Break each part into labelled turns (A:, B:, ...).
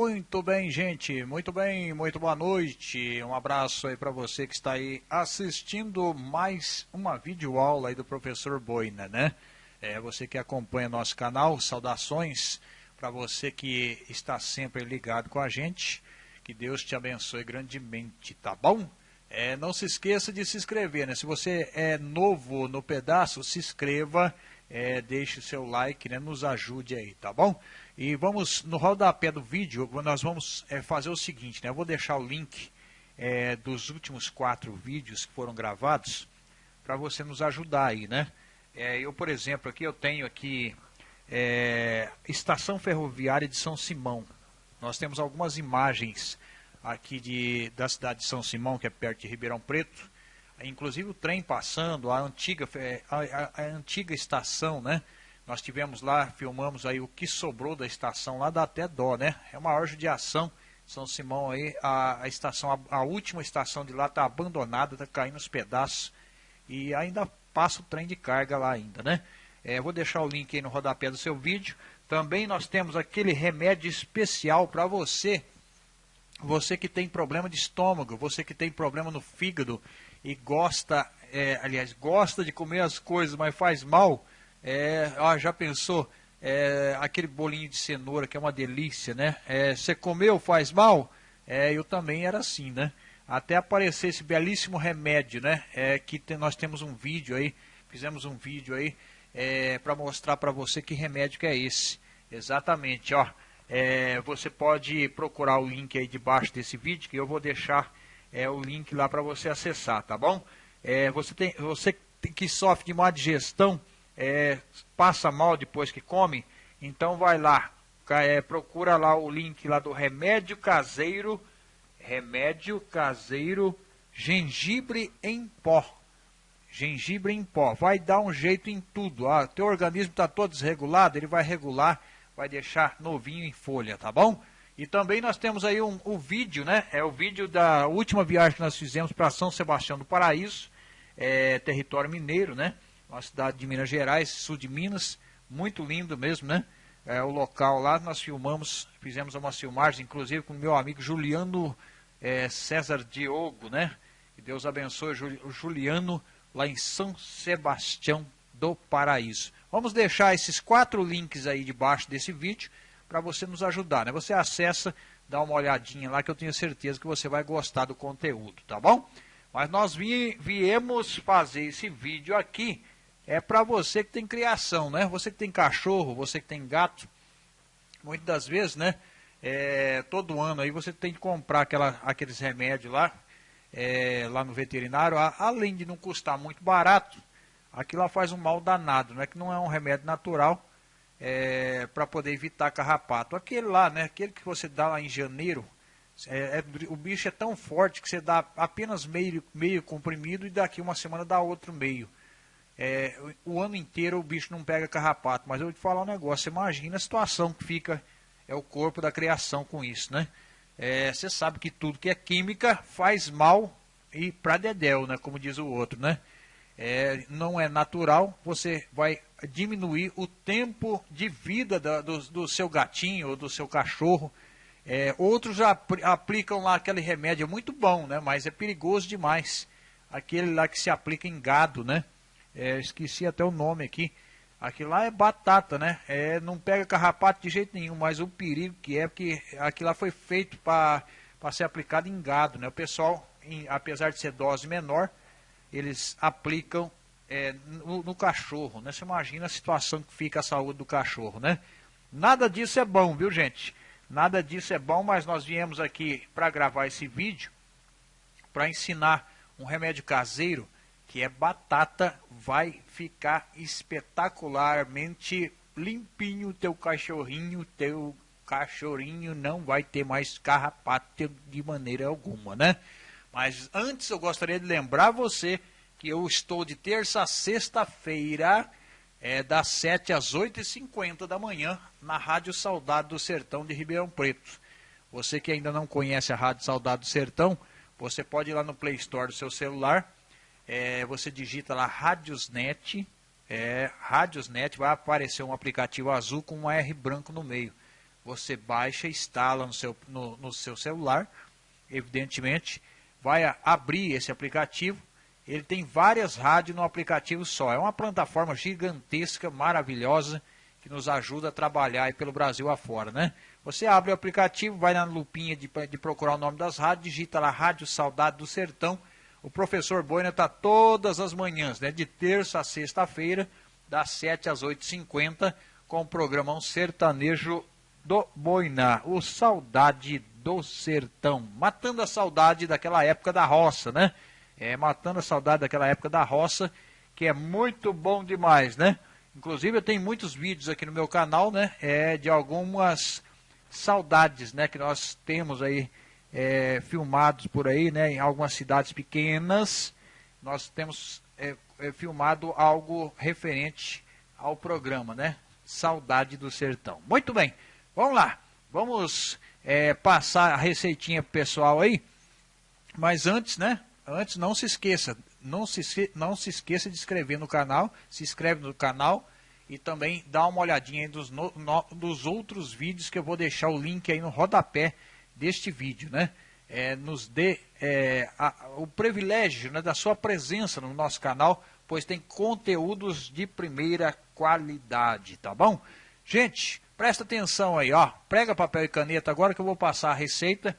A: Muito bem, gente. Muito bem, muito boa noite. Um abraço aí para você que está aí assistindo mais uma videoaula aí do professor Boina, né? É, você que acompanha nosso canal, saudações para você que está sempre ligado com a gente. Que Deus te abençoe grandemente, tá bom? É, não se esqueça de se inscrever, né? Se você é novo no pedaço, se inscreva, é, deixe o seu like, né? Nos ajude aí, tá bom? E vamos, no rodapé do vídeo, nós vamos é, fazer o seguinte, né? Eu vou deixar o link é, dos últimos quatro vídeos que foram gravados para você nos ajudar aí, né? É, eu, por exemplo, aqui eu tenho aqui é, Estação Ferroviária de São Simão. Nós temos algumas imagens aqui de, da cidade de São Simão, que é perto de Ribeirão Preto. Inclusive o trem passando, a antiga, a, a, a antiga estação, né? Nós tivemos lá, filmamos aí o que sobrou da estação lá, dá até dó, né? É uma maior judiação. São Simão aí, a, a estação, a, a, última estação de lá está abandonada, está caindo os pedaços. E ainda passa o trem de carga lá ainda, né? É, vou deixar o link aí no rodapé do seu vídeo. Também nós temos aquele remédio especial para você. Você que tem problema de estômago, você que tem problema no fígado e gosta, é, aliás, gosta de comer as coisas, mas faz mal é, ó, já pensou? É, aquele bolinho de cenoura que é uma delícia, né? É, você comeu, faz mal? É, eu também era assim, né? Até aparecer esse belíssimo remédio, né? É, que nós temos um vídeo aí, fizemos um vídeo aí para mostrar para você que remédio que é esse. Exatamente, ó. É, você pode procurar o link aí debaixo desse vídeo, que eu vou deixar é, o link lá para você acessar, tá bom? É, você, tem, você que sofre de má digestão, é, passa mal depois que come, então vai lá, é, procura lá o link lá do remédio caseiro, remédio caseiro gengibre em pó. Gengibre em pó. Vai dar um jeito em tudo. Ah, teu organismo está todo desregulado, ele vai regular, vai deixar novinho em folha, tá bom? E também nós temos aí um, o vídeo, né? É o vídeo da última viagem que nós fizemos para São Sebastião do Paraíso, é, território mineiro, né? uma cidade de Minas Gerais, sul de Minas, muito lindo mesmo, né? É, o local lá, nós filmamos, fizemos uma filmagem, inclusive com o meu amigo Juliano é, César Diogo, né? Que Deus abençoe o Juliano lá em São Sebastião do Paraíso. Vamos deixar esses quatro links aí debaixo desse vídeo para você nos ajudar, né? Você acessa, dá uma olhadinha lá que eu tenho certeza que você vai gostar do conteúdo, tá bom? Mas nós vi, viemos fazer esse vídeo aqui é para você que tem criação, né? Você que tem cachorro, você que tem gato, muitas das vezes, né? É, todo ano aí você tem que comprar aquela, aqueles remédios lá, é, lá no veterinário, além de não custar muito barato, aquilo lá faz um mal danado, não é que não é um remédio natural é, para poder evitar carrapato. Aquele lá, né? Aquele que você dá lá em janeiro, é, é, o bicho é tão forte que você dá apenas meio, meio comprimido e daqui uma semana dá outro meio é, o ano inteiro o bicho não pega carrapato. Mas eu vou te falar um negócio, imagina a situação que fica é o corpo da criação com isso, né? É, você sabe que tudo que é química faz mal e pra dedéu, né? Como diz o outro, né? É, não é natural, você vai diminuir o tempo de vida da, do, do, seu gatinho ou do seu cachorro. É, outros já aplicam lá aquele remédio, é muito bom, né? Mas é perigoso demais. Aquele lá que se aplica em gado, né? é, esqueci até o nome aqui. Aquilo lá é batata, né? É, não pega carrapato de jeito nenhum, mas o perigo que é, porque aquilo lá foi feito para ser aplicado em gado, né? O pessoal, em, apesar de ser dose menor, eles aplicam é, no, no, cachorro, né? Você imagina a situação que fica a saúde do cachorro, né? Nada disso é bom, viu, gente? Nada disso é bom, mas nós viemos aqui para gravar esse vídeo para ensinar um remédio caseiro que é batata, vai ficar espetacularmente limpinho teu cachorrinho, teu cachorrinho não vai ter mais carrapato de maneira alguma, né? Mas antes eu gostaria de lembrar você que eu estou de terça a sexta-feira, é, das 7 às 8h50 da manhã, na Rádio Saudade do Sertão de Ribeirão Preto. Você que ainda não conhece a Rádio Saudade do Sertão, você pode ir lá no Play Store do seu celular é, você digita lá Radiosnet, é, Radiosnet, vai aparecer um aplicativo azul com um R branco no meio. você baixa, instala no seu, no, no seu celular, evidentemente, vai abrir esse aplicativo. Ele tem várias rádios no aplicativo só. É uma plataforma gigantesca, maravilhosa, que nos ajuda a trabalhar pelo Brasil afora, né? Você abre o aplicativo, vai na lupinha de, de procurar o nome das rádios, digita lá Rádio Saudade do Sertão. O professor Boina está todas as manhãs, né? De terça a sexta-feira, das 7 às 8h50, com o programão sertanejo do Boiná, o Saudade do Sertão, matando a saudade daquela época da roça, né? É, matando a saudade daquela época da roça, que é muito bom demais, né? Inclusive eu tenho muitos vídeos aqui no meu canal, né? É, de algumas saudades, né? Que nós temos aí é, filmados por aí, né? Em algumas cidades pequenas, nós temos é, é, filmado algo referente ao programa, né? Saudade do Sertão. Muito bem, vamos lá. Vamos é, passar a receitinha pro pessoal aí. Mas antes, né? Antes, não se esqueça. Não se, não se esqueça de inscrever no canal. Se inscreve no canal. E também dá uma olhadinha aí dos, no, no, dos outros vídeos que eu vou deixar o link aí no rodapé deste vídeo, né? É, nos dê é, a, o privilégio né, da sua presença no nosso canal, pois tem conteúdos de primeira qualidade, tá bom? Gente, Presta atenção aí, ó. Prega papel e caneta agora que eu vou passar a receita.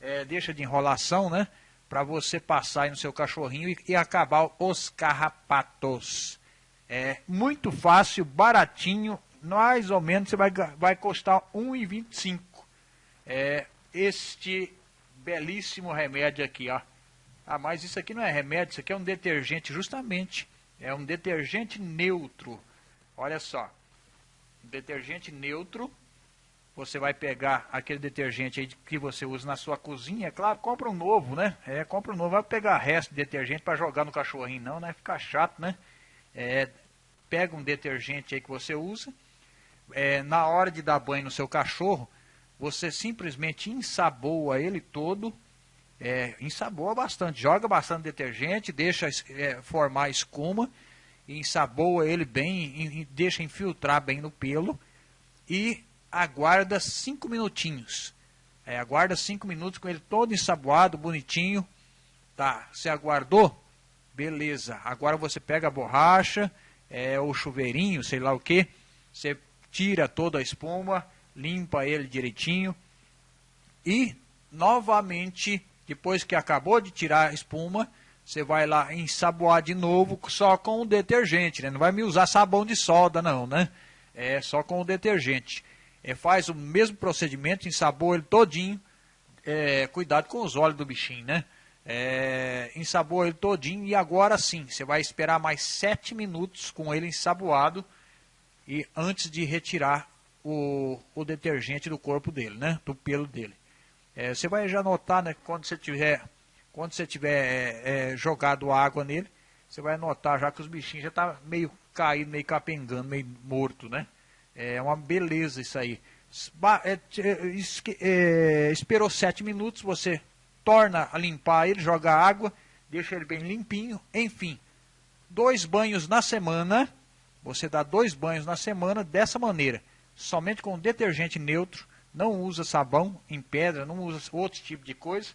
A: É, deixa de enrolação, né? Para você passar aí no seu cachorrinho e, e acabar os carrapatos. É muito fácil, baratinho, mais ou menos você vai, vai custar R$ 1,25. É, este belíssimo remédio aqui, ó. Ah, mas isso aqui não é remédio, isso aqui é um detergente, justamente. É um detergente neutro. Olha só detergente neutro. Você vai pegar aquele detergente aí que você usa na sua cozinha, é claro, compra um novo, né? É, compra um novo, vai pegar resto de detergente para jogar no cachorrinho, não, né? Fica chato, né? É, pega um detergente aí que você usa, é, na hora de dar banho no seu cachorro, você simplesmente ensaboa ele todo, é, ensaboa bastante, joga bastante detergente, deixa é, formar espuma ensaboa ele bem, deixa infiltrar bem no pelo e aguarda 5 minutinhos. É, aguarda 5 minutos com ele todo ensaboado, bonitinho. Tá, você aguardou? Beleza. Agora você pega a borracha, é, o chuveirinho, sei lá o que. Você tira toda a espuma, limpa ele direitinho. E, novamente, depois que acabou de tirar a espuma, você vai lá ensaboar de novo só com o detergente, né? Não vai me usar sabão de solda não, né? É só com o detergente. É, faz o mesmo procedimento, ensaboa ele todinho. É, cuidado com os olhos do bichinho, né? É, ensaboa ele todinho e agora sim, você vai esperar mais 7 minutos com ele ensaboado e antes de retirar o, o detergente do corpo dele, né? Do pelo dele. É, você vai já notar, né? Quando você tiver quando você tiver é, é, jogado água nele, você vai notar já que os bichinhos já estão tá meio caído, meio capengando, meio morto, né? É uma beleza isso aí. É, é, esperou sete minutos, você torna a limpar ele, joga água, deixa ele bem limpinho, enfim. Dois banhos na semana, você dá dois banhos na semana dessa maneira, somente com detergente neutro, não usa sabão em pedra, não usa outro tipo de coisa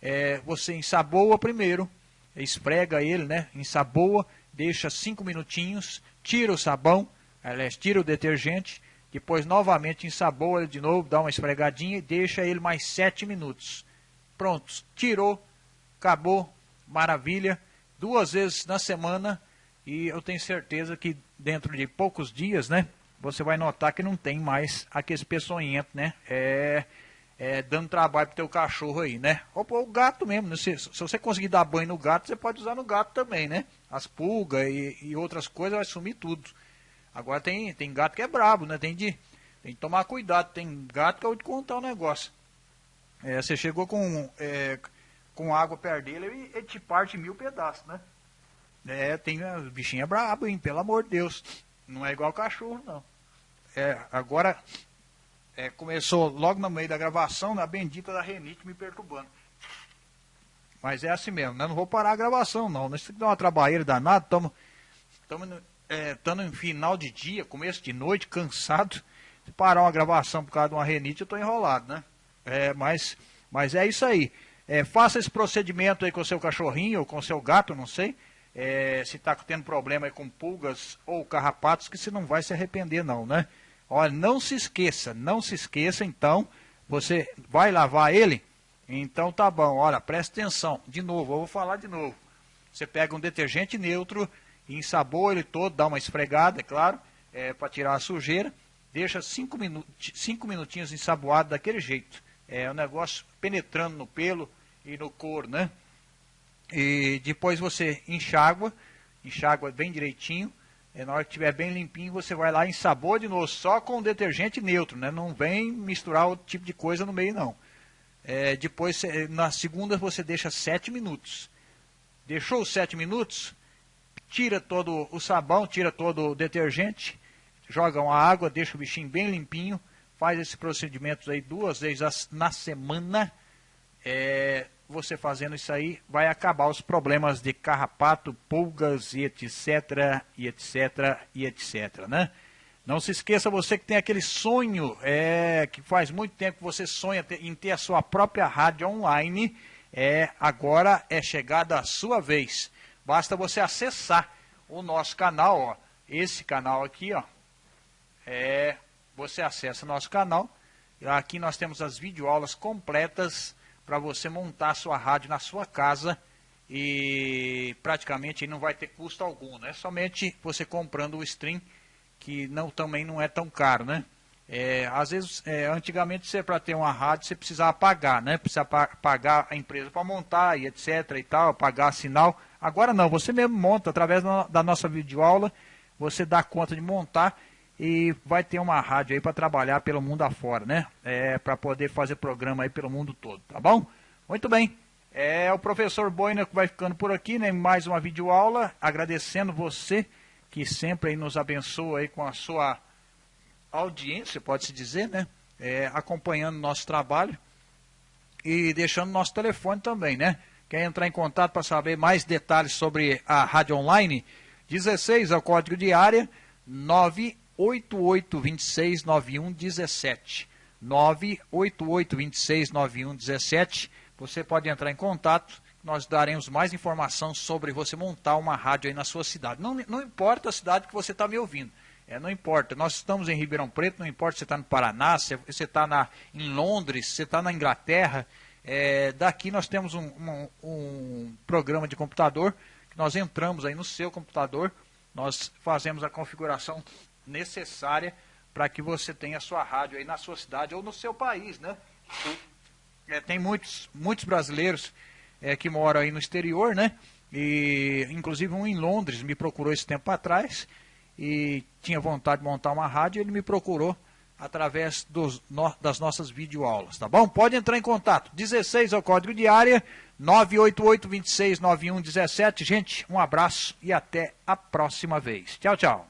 A: é, você ensaboa primeiro, esfrega ele, né? Ensaboa, deixa cinco minutinhos, tira o sabão, aliás, tira o detergente, depois novamente ensaboa ele de novo, dá uma esfregadinha e deixa ele mais sete minutos. Prontos, tirou, acabou, maravilha. Duas vezes na semana e eu tenho certeza que dentro de poucos dias, né? Você vai notar que não tem mais aquele peçonhento, né? É é, dando trabalho pro teu cachorro aí, né? Ou o gato mesmo, né? se, se, você conseguir dar banho no gato, você pode usar no gato também, né? As pulgas e, e, outras coisas vai sumir tudo. Agora tem, tem gato que é brabo, né? Tem de, tem de tomar cuidado. Tem gato que eu vou te contar um negócio. É, você chegou com, é, com água perto dele e ele te parte mil pedaços, né? É, tem, o bichinho é brabo, hein? Pelo amor de Deus. Não é igual cachorro, não. É, agora, é, começou logo no meio da gravação, na bendita da renite me perturbando. Mas é assim mesmo, né? Não vou parar a gravação, não. Nós temos que dar uma trabalheira danada, estamos é, em final de dia, começo de noite, cansado. Se parar uma gravação por causa de uma renite, eu estou enrolado, né? É, mas, mas é isso aí. É, faça esse procedimento aí com o seu cachorrinho ou com o seu gato, não sei. É, se está tendo problema com pulgas ou carrapatos, que você não vai se arrepender não, né? Olha, não se esqueça, não se esqueça então, você vai lavar ele? Então tá bom, olha, presta atenção, de novo, eu vou falar de novo. Você pega um detergente neutro, ensabou ele todo, dá uma esfregada, é claro, é, para tirar a sujeira, deixa cinco, minu cinco minutinhos ensaboado daquele jeito. É o um negócio penetrando no pelo e no couro, né? E depois você enxágua, enxágua bem direitinho. E na hora que estiver bem limpinho, você vai lá e ensabor de novo, só com detergente neutro, né? Não vem misturar outro tipo de coisa no meio, não. É, depois, na segunda, você deixa 7 minutos. Deixou os 7 minutos, tira todo o sabão, tira todo o detergente, joga uma água, deixa o bichinho bem limpinho, faz esse procedimento aí duas vezes na semana. É, você fazendo isso aí, vai acabar os problemas de carrapato, pulgas e etc, e etc, e etc, né? Não se esqueça, você que tem aquele sonho, é, que faz muito tempo que você sonha em ter a sua própria rádio online, é, agora é chegada a sua vez. Basta você acessar o nosso canal, ó, esse canal aqui, ó, é, você acessa nosso canal, aqui nós temos as videoaulas completas para você montar a sua rádio na sua casa e praticamente não vai ter custo algum, né? Somente você comprando o stream, que não, também não é tão caro, né? É, às vezes, é, antigamente, você para ter uma rádio, você precisava pagar, né? Precisava pagar a empresa para montar e etc e tal, pagar sinal. Agora não, você mesmo monta, através da nossa videoaula, você dá conta de montar e vai ter uma rádio aí para trabalhar pelo mundo afora, né? É, para poder fazer programa aí pelo mundo todo, tá bom? Muito bem. É o professor Boina que vai ficando por aqui, né? Mais uma videoaula, agradecendo você que sempre aí nos abençoa aí com a sua audiência, pode-se dizer, né? É, acompanhando nosso trabalho e deixando nosso telefone também, né? Quer entrar em contato para saber mais detalhes sobre a rádio online? 16 é o código de área 9 88269117. 988269117. Você pode entrar em contato, nós daremos mais informação sobre você montar uma rádio aí na sua cidade. Não, não importa a cidade que você está me ouvindo. É, não importa, nós estamos em Ribeirão Preto, não importa se está no Paraná, se você está em Londres, se está na Inglaterra. É, daqui nós temos um, um, um programa de computador, que nós entramos aí no seu computador, nós fazemos a configuração necessária para que você tenha sua rádio aí na sua cidade ou no seu país, né? É, tem muitos, muitos brasileiros é, que moram aí no exterior, né? E inclusive um em Londres me procurou esse tempo atrás e tinha vontade de montar uma rádio, ele me procurou através dos, no, das nossas videoaulas, tá bom? Pode entrar em contato. 16 é o código de área, 988 26 91 17. Gente, um abraço e até a próxima vez. Tchau, tchau.